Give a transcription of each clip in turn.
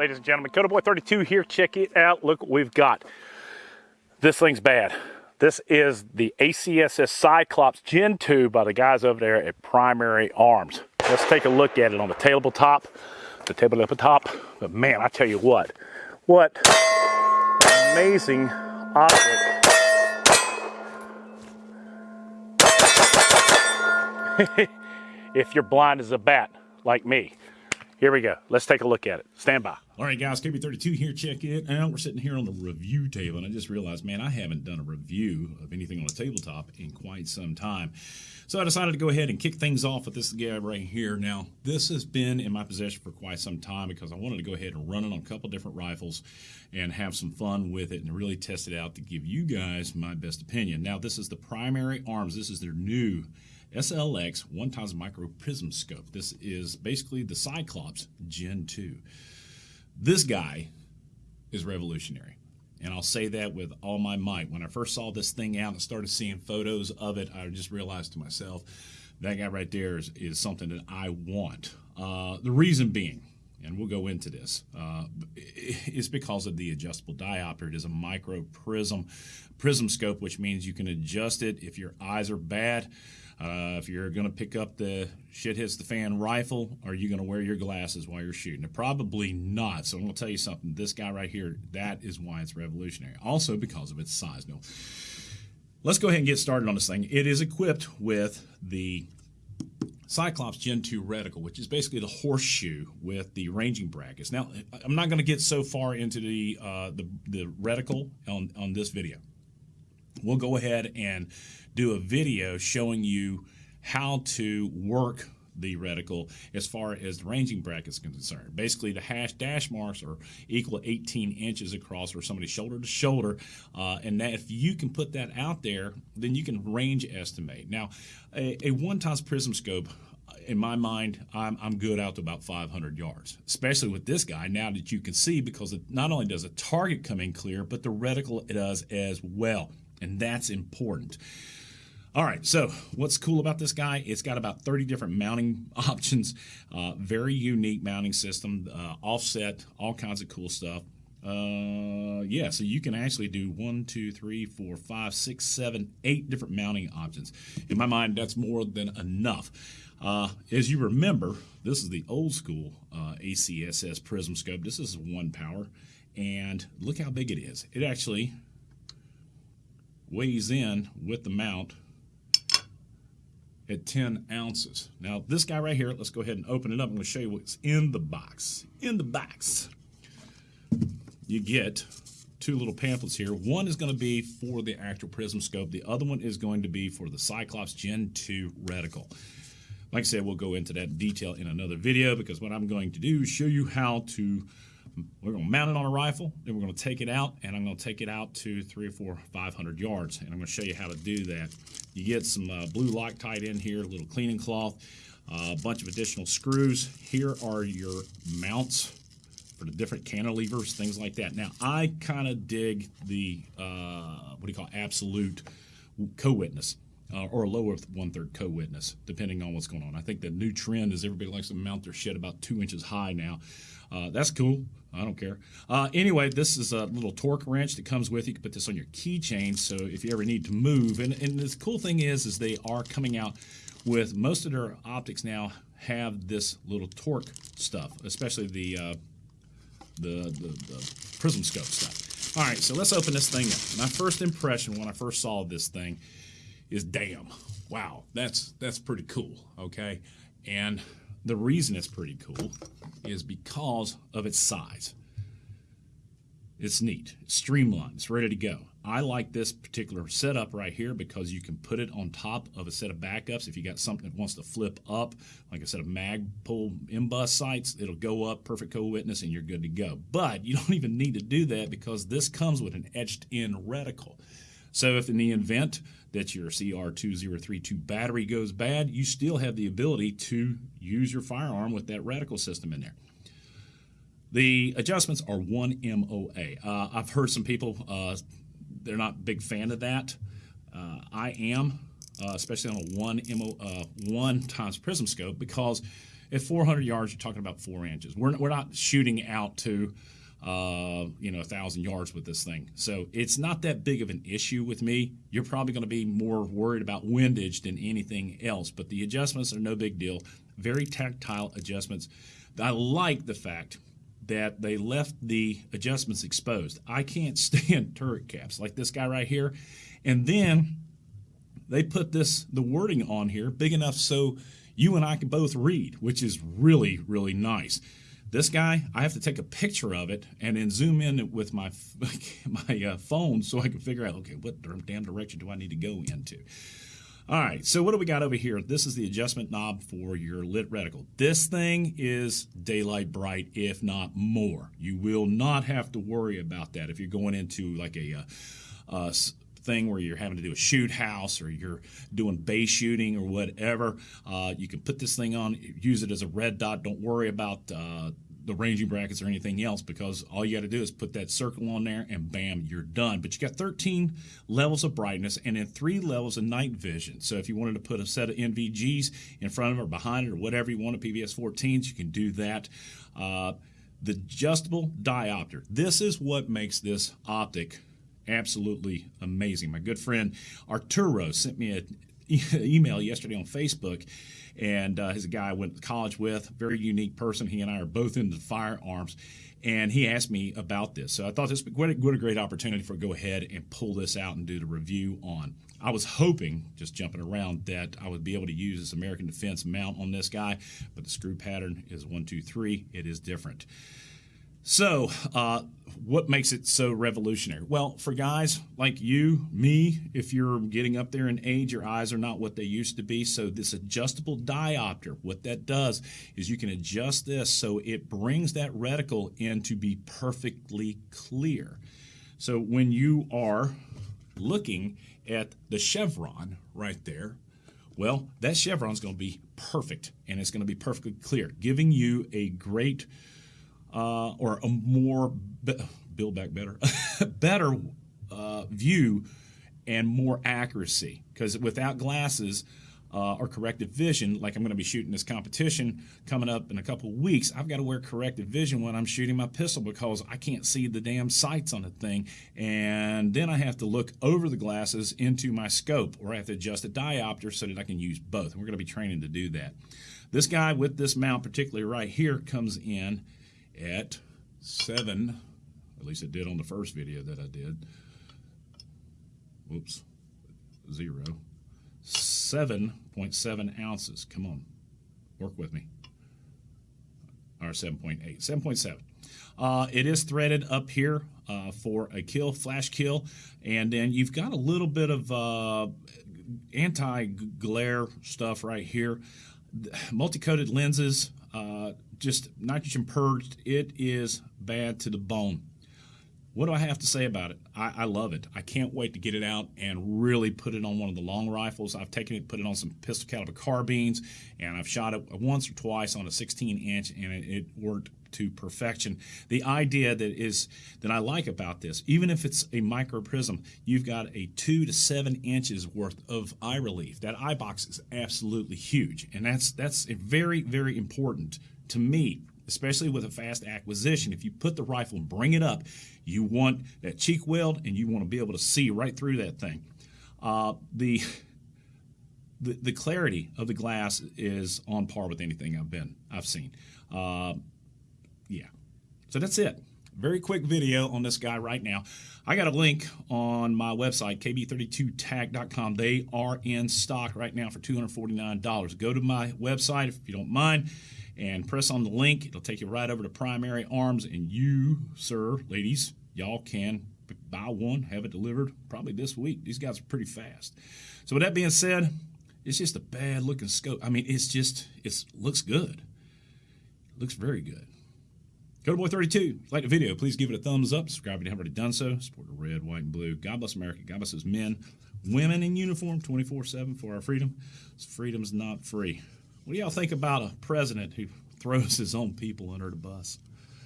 ladies and gentlemen, Coda Boy 32 here. Check it out. Look what we've got. This thing's bad. This is the ACSS Cyclops Gen 2 by the guys over there at Primary Arms. Let's take a look at it on the tabletop, top. the tabletop. But man, I tell you what, what amazing optic. if you're blind as a bat like me. Here we go. Let's take a look at it. Stand by. All right, guys, KB32 here. Check it out. We're sitting here on the review table, and I just realized, man, I haven't done a review of anything on a tabletop in quite some time. So I decided to go ahead and kick things off with this guy right here. Now, this has been in my possession for quite some time because I wanted to go ahead and run it on a couple different rifles and have some fun with it and really test it out to give you guys my best opinion. Now, this is the primary arms. This is their new SLX one times micro prism scope. This is basically the Cyclops Gen 2. This guy is revolutionary. And I'll say that with all my might. When I first saw this thing out and started seeing photos of it, I just realized to myself, that guy right there is, is something that I want. Uh, the reason being, and we'll go into this, uh, is because of the adjustable diopter. It is a micro prism prism scope, which means you can adjust it if your eyes are bad. Uh, if you're going to pick up the shit hits the fan rifle, are you going to wear your glasses while you're shooting? Probably not. So I'm going to tell you something. This guy right here, that is why it's revolutionary. Also because of its size. No. Let's go ahead and get started on this thing. It is equipped with the Cyclops Gen 2 reticle, which is basically the horseshoe with the ranging brackets. Now, I'm not going to get so far into the, uh, the, the reticle on, on this video. We'll go ahead and do a video showing you how to work the reticle as far as the ranging bracket is concerned. Basically, the hash dash marks are equal to 18 inches across or somebody shoulder to shoulder. Uh, and that if you can put that out there, then you can range estimate. Now, a, a one times prism scope in my mind, I'm, I'm good out to about 500 yards, especially with this guy now that you can see because it, not only does the target come in clear, but the reticle does as well. And that's important. All right, so what's cool about this guy? It's got about 30 different mounting options, uh, very unique mounting system, uh, offset, all kinds of cool stuff. Uh, yeah, so you can actually do one, two, three, four, five, six, seven, eight different mounting options. In my mind, that's more than enough. Uh, as you remember, this is the old school uh, ACSS Prism Scope. This is one power, and look how big it is. It actually weighs in with the mount at 10 ounces. Now, this guy right here, let's go ahead and open it up. I'm going to show you what's in the box. In the box, you get two little pamphlets here. One is going to be for the actual prism scope. The other one is going to be for the Cyclops Gen 2 reticle. Like I said, we'll go into that detail in another video because what I'm going to do is show you how to we're going to mount it on a rifle, then we're going to take it out, and I'm going to take it out to three or four, 500 yards, and I'm going to show you how to do that. You get some uh, blue Loctite in here, a little cleaning cloth, uh, a bunch of additional screws. Here are your mounts for the different cantilevers, things like that. Now, I kind of dig the, uh, what do you call absolute co-witness. Uh, or a lower one-third co-witness, depending on what's going on. I think the new trend is everybody likes to mount their shit about two inches high now. Uh, that's cool. I don't care. Uh, anyway, this is a little torque wrench that comes with. You can put this on your keychain, so if you ever need to move. And, and the cool thing is, is they are coming out with most of their optics now have this little torque stuff, especially the uh, the, the, the prism scope stuff. All right, so let's open this thing up. My first impression when I first saw this thing is, damn, wow, that's that's pretty cool. Okay, and the reason it's pretty cool is because of its size. It's neat, it's streamlined, it's ready to go. I like this particular setup right here because you can put it on top of a set of backups. If you got something that wants to flip up, like a set of Magpul MBUS sights, it'll go up, perfect co-witness, and you're good to go. But you don't even need to do that because this comes with an etched-in reticle. So if in the event that your CR2032 battery goes bad, you still have the ability to use your firearm with that reticle system in there. The adjustments are 1 MOA. Uh, I've heard some people, uh, they're not big fan of that. Uh, I am, uh, especially on a 1 MO, uh, 1 times prism scope, because At 400 yards, you're talking about four inches. We're, we're not shooting out to, uh, you know, a thousand yards with this thing. So it's not that big of an issue with me. You're probably going to be more worried about windage than anything else, but the adjustments are no big deal. Very tactile adjustments. I like the fact that they left the adjustments exposed. I can't stand turret caps like this guy right here. And then they put this the wording on here big enough so you and I can both read, which is really really nice. This guy, I have to take a picture of it and then zoom in with my my uh, phone so I can figure out okay what damn direction do I need to go into. All right, so what do we got over here? This is the adjustment knob for your lit reticle. This thing is daylight bright, if not more. You will not have to worry about that if you're going into like a, uh, uh, thing where you're having to do a shoot house or you're doing base shooting or whatever. Uh, you can put this thing on, use it as a red dot. Don't worry about uh, the ranging brackets or anything else because all you got to do is put that circle on there and bam, you're done. But you got 13 levels of brightness and then three levels of night vision. So if you wanted to put a set of NVGs in front of it or behind it or whatever you want, PVS 14s, you can do that. Uh, the adjustable diopter. This is what makes this optic absolutely amazing. My good friend Arturo sent me an email yesterday on Facebook and uh, he's a guy I went to college with, very unique person. He and I are both into firearms, and he asked me about this. So I thought this would be a great opportunity for go ahead and pull this out and do the review on. I was hoping, just jumping around, that I would be able to use this American Defense mount on this guy, but the screw pattern is one, two, three. It is different. So, uh, what makes it so revolutionary? Well, for guys like you, me, if you're getting up there in age, your eyes are not what they used to be. So, this adjustable diopter, what that does is you can adjust this so it brings that reticle in to be perfectly clear. So, when you are looking at the chevron right there, well, that chevron is going to be perfect and it's going to be perfectly clear, giving you a great uh, or a more build back better, better uh, view and more accuracy. Because without glasses uh, or corrective vision, like I'm going to be shooting this competition coming up in a couple weeks, I've got to wear corrective vision when I'm shooting my pistol because I can't see the damn sights on the thing. And then I have to look over the glasses into my scope, or I have to adjust the diopter so that I can use both. And we're going to be training to do that. This guy with this mount, particularly right here, comes in at 7, at least it did on the first video that I did. Whoops, 0. 7.7 ounces. Come on, work with me. Or 7.8, 7.7. Uh, it is threaded up here uh, for a kill, flash kill, and then you've got a little bit of uh, anti-glare stuff right here. Multi-coated lenses, uh, just nitrogen purged. It is bad to the bone. What do I have to say about it? I, I, love it. I can't wait to get it out and really put it on one of the long rifles. I've taken it, put it on some pistol caliber carbines, and I've shot it once or twice on a 16 inch, and it, it worked to perfection. The idea that is that I like about this, even if it's a micro prism, you've got a two to seven inches worth of eye relief. That eye box is absolutely huge, and that's that's very very important to me, especially with a fast acquisition, if you put the rifle and bring it up, you want that cheek weld and you want to be able to see right through that thing. Uh, the, the, the clarity of the glass is on par with anything I've been I've seen. Uh, yeah, so that's it. Very quick video on this guy right now. I got a link on my website, kb32tag.com. They are in stock right now for $249. Go to my website if you don't mind and press on the link. It'll take you right over to Primary Arms, and you, sir, ladies, y'all can buy one, have it delivered probably this week. These guys are pretty fast. So with that being said, it's just a bad looking scope. I mean, it's just it looks good. It looks very good. Go to Boy 32. Like the video, please give it a thumbs up. Subscribe if you haven't already done so. Support the red, white, and blue. God bless America. God bless those men, women in uniform 24 7 for our freedom. Freedom's not free. What do y'all think about a president who throws his own people under the bus?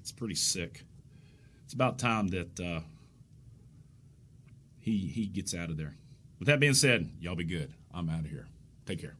It's pretty sick. It's about time that uh, he he gets out of there. With that being said, y'all be good. I'm out of here. Take care.